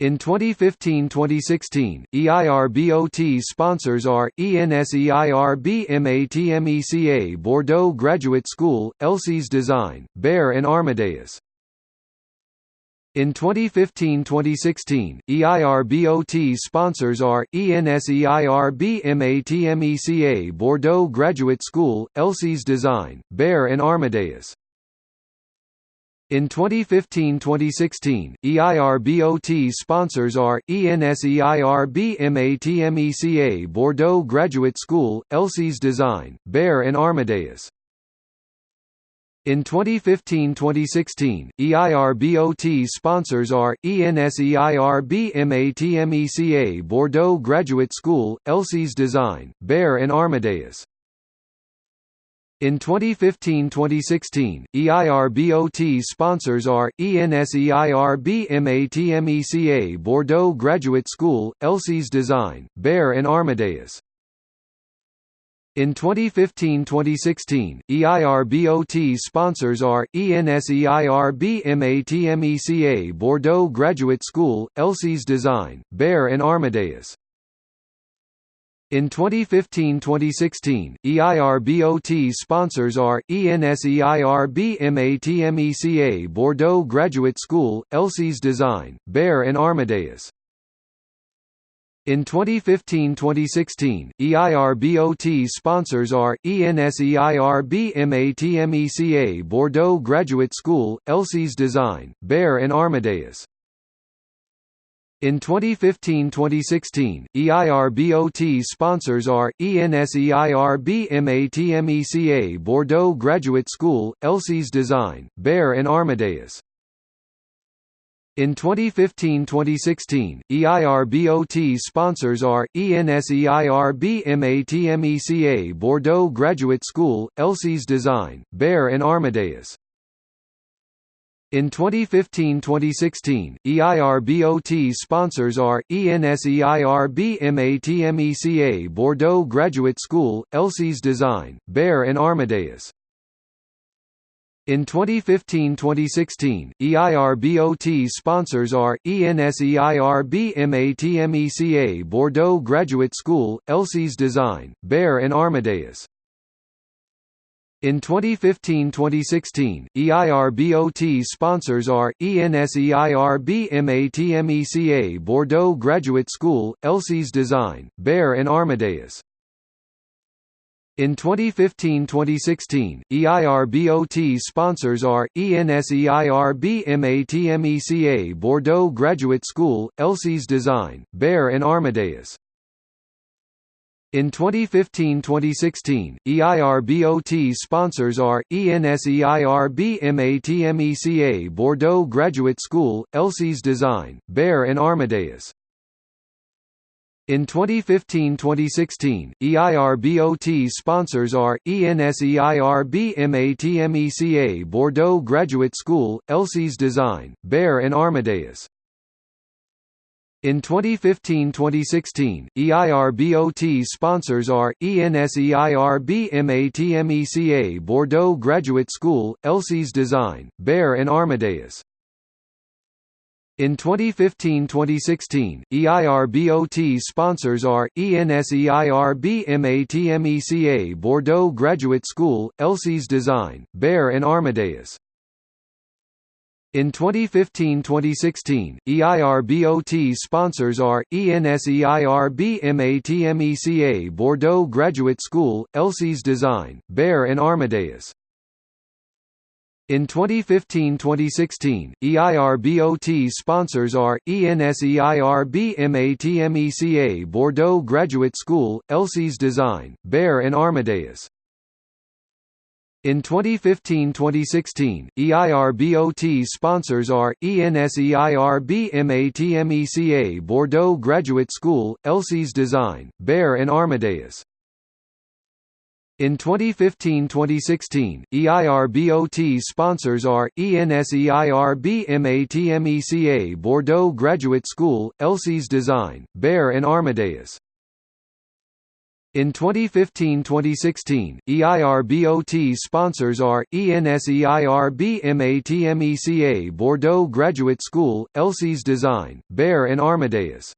In 2015-2016, EIRBOT sponsors are ENSEIRB-MATMECA Bordeaux Graduate School, Elsys Design, Bear and Armadeus. In 2015-2016, EIRBOT sponsors are ENSEIRB-MATMECA Bordeaux Graduate School, Elsys Design, Bear and Armadeus. In 2015-2016, EIRBOT sponsors are ENSEIRB-MATMECA Bordeaux Graduate School, Elsys Design, Bear and Armadeus. In 2015-2016, EIRBOT sponsors are ENSEIRB-MATMECA Bordeaux Graduate School, Elsys Design, Bear and Armadeus. In 2015-2016, EIRBOT sponsors are ENSEIRB-MATMECA Bordeaux Graduate School, Elsys Design, Bear and Armadeus. In 2015-2016, EIRBOT sponsors are ENSEIRB-MATMECA Bordeaux Graduate School, Elsys Design, Bear and Armadeus. In 2015-2016, EIRBOT sponsors are ENSEIRB-MATMECA Bordeaux Graduate School, Elsys Design, Bear and Armadeus. In 2015-2016, EIRBOT sponsors are ENSEIRB-MATMECA Bordeaux Graduate School, Elsys Design, Bear and Armadeus. In 2015-2016, EIRBOT sponsors are ENSEIRB-MATMECA Bordeaux Graduate School, Elsys Design, Bear and Armadeus. In 2015-2016, EIRBOT sponsors are ENSEIRB-MATMECA Bordeaux Graduate School, Elsys Design, Bear and Armadeus. In 2015-2016, EIRBOT sponsors are ENSEIRB-MATMECA Bordeaux Graduate School, Elsys Design, Bear and Armadeus. In 2015-2016, EIRBOT sponsors are ENSEIRB-MATMECA Bordeaux Graduate School, Elsys Design, Bear and Armadeus. In 2015-2016, EIRBOT sponsors are ENSEIRB-MATMECA Bordeaux Graduate School, Elsys Design, Bear and Armadeus. In 2015-2016, EIRBOT sponsors are ENSEIRB-MATMECA Bordeaux Graduate School, Elsys Design, Bear and Armadeus. In 2015-2016, EIRBOT sponsors are ENSEIRB-MATMECA Bordeaux Graduate School, Elsys Design, Bear and Armadeus. In 2015-2016, EIRBOT sponsors are ENSEIRB-MATMECA Bordeaux Graduate School, Elsys Design, Bear and Armadeus. In 2015-2016, EIRBOT sponsors are ENSEIRB-MATMECA Bordeaux Graduate School, Elsys Design, Bear and Armadeus. In 2015-2016, EIRBOT sponsors are ENSEIRB-MATMECA Bordeaux Graduate School, Elsys Design, Bear and Armadeus. In 2015-2016, EIRBOT sponsors are ENSEIRB-MATMECA Bordeaux Graduate School, Elsys Design, Bear and Armadeus. In 2015-2016, EIRBOT sponsors are ENSEIRB-MATMECA Bordeaux Graduate School, Elsys Design, Bear and Armadeus. In 2015-2016, EIRBOT sponsors are ENSEIRB-MATMECA Bordeaux Graduate School, Elsys Design, Bear and Armadeus. In 2015-2016, EIRBOT sponsors are ENSEIRB-MATMECA Bordeaux Graduate School, Elsys Design, Bear and Armadeus. In 2015-2016, E EIRBOT's sponsors are, E ENSEIRB MATMECA Bordeaux Graduate School, Elsys Design, Bear and Armadeus.